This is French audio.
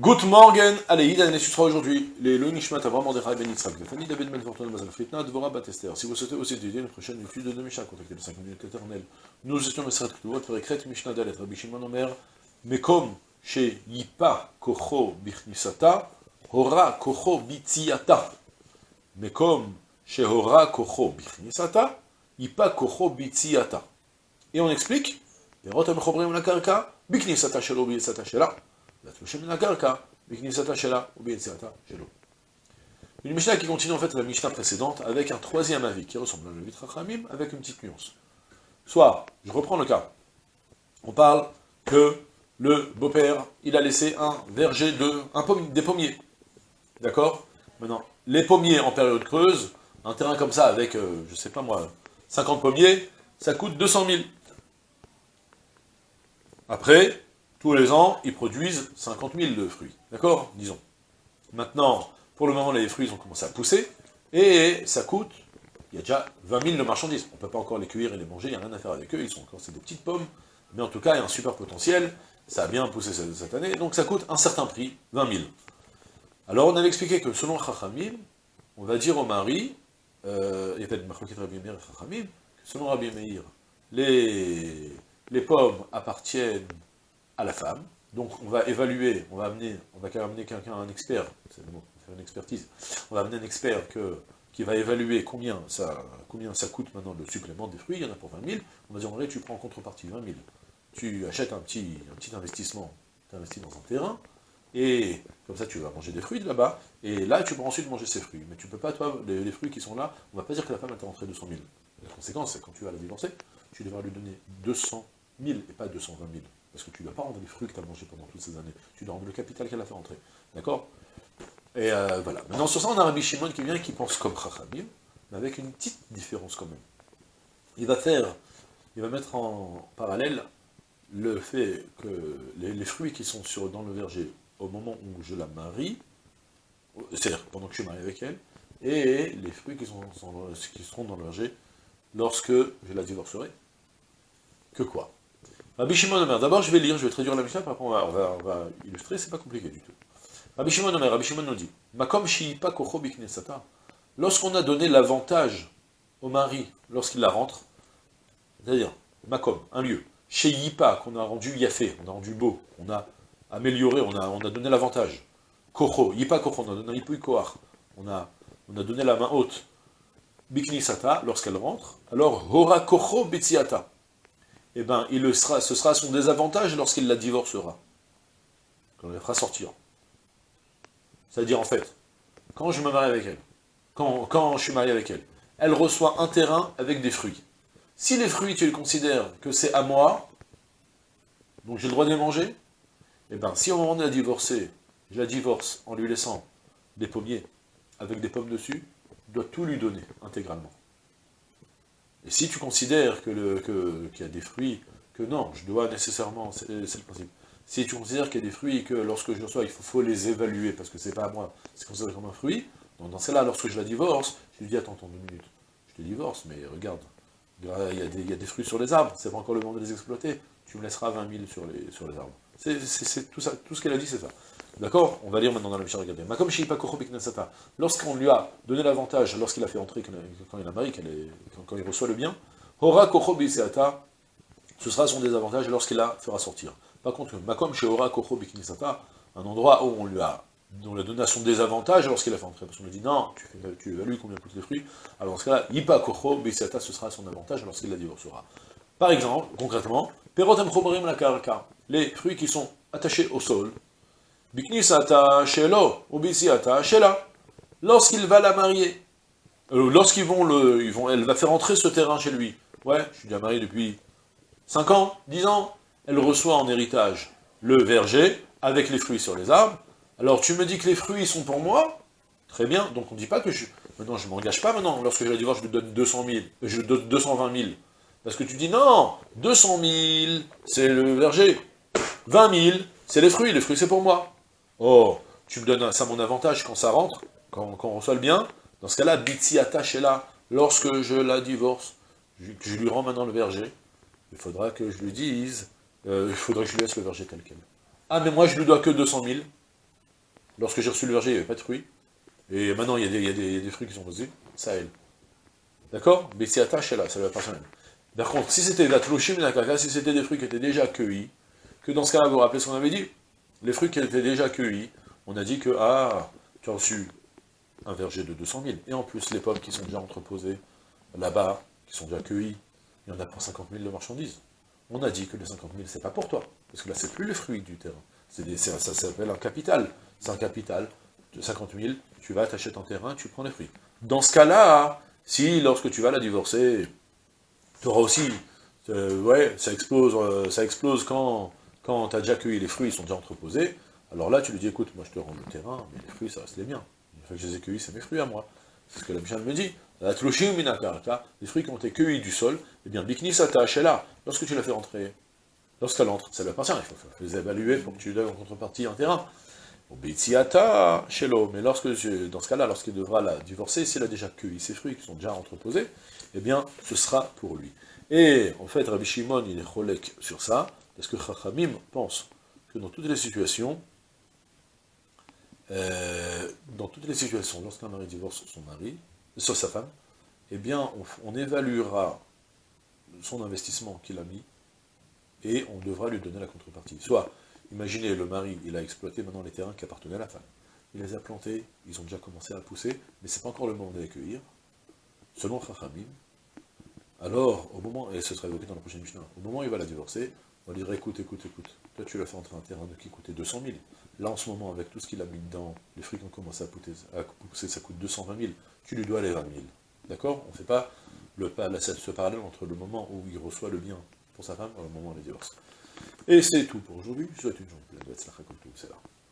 Good morning, allez, Ida sera aujourd'hui les Loïc Nishmat Avram Mordechai Ben Yitzhak, Fanny David Ben Fortuna Mazal Fritna, Dvora Batester. Si vous souhaitez aussi étudier une prochaine étude de Mishnah, contactez le 5 minutes éternelles. Nous étions Mesrat Ktuvot, Perekret Mishnah Dalet, Rabbi Shimon Omer, Mekom, chez Yipa Kocho Bichnisata, Hora Kocho Bitziata. Mekom, chez Hora Kocho Bichnisata, Yipa Kocho Bitziata. Et on explique, Perot Amechobrim la Karka, Bichnisata Shelo Bichnisata Shela. Une Mishnah qui continue en fait la Mishnah précédente avec un troisième avis qui ressemble à le Rachamim avec une petite nuance. Soit, je reprends le cas, on parle que le beau-père, il a laissé un verger de, des pommiers. D'accord? Maintenant, les pommiers en période creuse, un terrain comme ça avec, euh, je sais pas moi, 50 pommiers, ça coûte 200 000. Après, tous les ans, ils produisent 50 000 de fruits. D'accord Disons. Maintenant, pour le moment, les fruits ont commencé à pousser, et ça coûte, il y a déjà 20 000 de marchandises. On ne peut pas encore les cueillir et les manger, il n'y a rien à faire avec eux, ils sont encore, c'est des petites pommes, mais en tout cas, il y a un super potentiel, ça a bien poussé cette année, donc ça coûte un certain prix, 20 000. Alors on avait expliqué que selon Chachamim, on va dire au mari, euh, il y a peut-être Rabbi Meir et Chachamim, selon Rabbi Meir, les, les pommes appartiennent à la femme. Donc on va évaluer, on va amener, on va amener quelqu'un, un expert, c'est le mot, faire une expertise, on va amener un expert que, qui va évaluer combien ça, combien ça coûte maintenant le supplément des fruits, il y en a pour 20 000, on va dire vrai tu prends en contrepartie 20 000, tu achètes un petit, un petit investissement, tu investis dans un terrain, et comme ça tu vas manger des fruits de là-bas, et là tu peux ensuite manger ces fruits, mais tu peux pas, toi, les, fruits qui sont là, on va pas dire que la femme a rentré 200 000. La conséquence, c'est quand tu vas la divorcer, tu devras lui donner 200 000 et pas 220 000. Parce que tu ne dois pas rendre les fruits que tu as mangés pendant toutes ces années. Tu dois rendre le capital qu'elle a fait rentrer. D'accord? Et euh, voilà. Maintenant, sur ça, on a Rabbi Shimon qui vient et qui pense comme Chachamim, mais avec une petite différence quand même. Il va faire, il va mettre en parallèle le fait que les, fruits qui sont dans le verger au moment où je la marie, c'est-à-dire pendant que je suis marié avec elle, et les fruits qui seront dans le verger lorsque je la divorcerai. Que quoi? Rabbi d'abord je vais lire, je vais traduire la Mishnah, après on va, illustrer, c'est pas compliqué du tout. Rabbi Shimon nous dit, Makom shiipa kocho biknesata, lorsqu'on a donné l'avantage au mari, lorsqu'il la rentre, c'est-à-dire, Makom, un lieu, Yipa, qu'on a rendu yafé, on a rendu beau, on a amélioré, on a, on a donné l'avantage. Kocho, yipa kocho, on a donné koach, on a, on a donné la main haute. Biknisata, lorsqu'elle rentre, alors hora kocho bitsiata eh ben, il le sera, ce sera son désavantage lorsqu'il la divorcera. Quand on la fera sortir. C'est-à-dire, en fait, quand je me marie avec elle, quand, quand je suis marié avec elle, elle reçoit un terrain avec des fruits. Si les fruits, tu les considères que c'est à moi, donc j'ai le droit de les manger, eh bien, si au moment de la divorcer, je la divorce en lui laissant des pommiers avec des pommes dessus, je dois tout lui donner, intégralement. Et si tu considères qu'il que, y a des fruits, que non, je dois nécessairement, c'est le principe. Si tu considères qu'il y a des fruits que lorsque je reçois, il faut, les évaluer, parce que c'est pas à moi, c'est considéré comme un fruit, dans celle-là, lorsque je la divorce, je lui dis, attends, attends deux minutes, je te divorce, mais regarde, il y, a des, fruits sur les arbres, c'est pas encore le moment de les exploiter, tu me laisseras 20 000 sur les, sur les arbres. C'est tout ce qu'elle a dit, c'est ça. D'accord On va lire maintenant dans la Mishnah, regardez. Makom Lorsqu'on lui a donné l'avantage, lorsqu'il a fait entrer, quand il a marié, quand, il reçoit le bien, Hora ce sera son désavantage lorsqu'il la fera sortir. Par contre, Makom chez Hora un endroit où on lui a, donné à son désavantage lorsqu'il a fait entrer. Parce qu'on lui dit, non, tu, tu évalues combien coûtent les fruits. Alors dans ce cas-là, Yipa Kocho ce sera son avantage lorsqu'il la divorcera. Par exemple, concrètement, Perotem la Karka, les fruits qui sont attachés au sol, Lorsqu'il va la marier, euh, lorsqu'ils vont le, ils vont, elle va faire entrer ce terrain chez lui. Ouais, je suis déjà marié depuis 5 ans, 10 ans. Elle reçoit en héritage le verger avec les fruits sur les arbres. Alors tu me dis que les fruits sont pour moi? Très bien, donc on ne dit pas que je... Maintenant, je ne m'engage pas maintenant. Lorsque je la divorce, je lui donne 200 000, je donne 220 000. Parce que tu dis, non, 200 000, c'est le verger. 20 000, c'est les fruits, les fruits c'est pour moi. Oh, tu me donnes ça mon avantage quand ça rentre, quand, on reçoit le bien. Dans ce cas-là, Bitsi là, lorsque je la divorce, je, lui rends maintenant le verger, il faudra que je lui dise, euh, il faudra que je lui laisse le verger tel quel. Ah, mais moi je lui dois que 200 000. lorsque j'ai reçu le verger, il n'y avait pas de fruits, et maintenant il y a des, fruits qui sont posés, ça elle. D'accord? Bessiata là, ça lui appartient même. Par contre, si c'était la si c'était des fruits qui étaient déjà cueillis, que dans ce cas-là, vous vous rappelez ce qu'on avait dit Les fruits qui étaient déjà cueillis, on a dit que, ah, tu as reçu un verger de 200 000, et en plus les pommes qui sont déjà entreposées là-bas, qui sont déjà cueillies, il y en a pour 50 000 de marchandises. On a dit que les 50 000, c'est pas pour toi, parce que là, c'est plus les fruits du terrain. Ça, s'appelle un capital. C'est un capital de 50 000, tu vas, t'achètes un terrain, tu prends les fruits. Dans ce cas-là, si lorsque tu vas la divorcer, tu auras aussi, euh, ouais, ça explose, euh, ça explose quand, quand tu as déjà cueilli les fruits, ils sont déjà entreposés, alors là, tu lui dis, écoute, moi je te rends le terrain, mais les fruits, ça reste les miens. Une fois que je les ai cueillis, c'est mes fruits à moi. C'est ce que la Bichane me dit. La les fruits qui ont été cueillis du sol, eh bien, bikni est là. Lorsque tu l'as fait rentrer, lorsqu'elle entre, ça lui appartient, il faut les évaluer pour que tu lui donnes en contrepartie un terrain. mais lorsque, dans ce cas-là, lorsqu'il devra la divorcer, s'il a déjà cueilli ses fruits qui sont déjà entreposés, eh bien, ce sera pour lui. Et, en fait, Rabbi Shimon, il est cholek sur ça, parce que Chachamim pense que dans toutes les situations, euh, dans toutes les situations, lorsqu'un mari divorce son mari, sur sa femme, eh bien, on, évaluera son investissement qu'il a mis, et on devra lui donner la contrepartie. Soit, imaginez, le mari, il a exploité maintenant les terrains qui appartenaient à la femme. Il les a plantés, ils ont déjà commencé à pousser, mais c'est pas encore le moment de les cueillir. Selon Chachamim, alors, au moment, et ce sera évoqué dans la prochaine Mishnah, au moment où il va la divorcer, on lui dira, écoute, écoute, écoute, toi tu l'as fait entrer un terrain qui coûtait 200 000. Là, en ce moment, avec tout ce qu'il a mis dedans, les qui ont commencé à pousser, ça coûte 220 000, tu lui dois les 20 000. D'accord? On ne fait pas le, ce parallèle entre le moment où il reçoit le bien pour sa femme et le moment où il divorce. Et c'est tout pour aujourd'hui. Je vous souhaite une journée pleine de c'est là.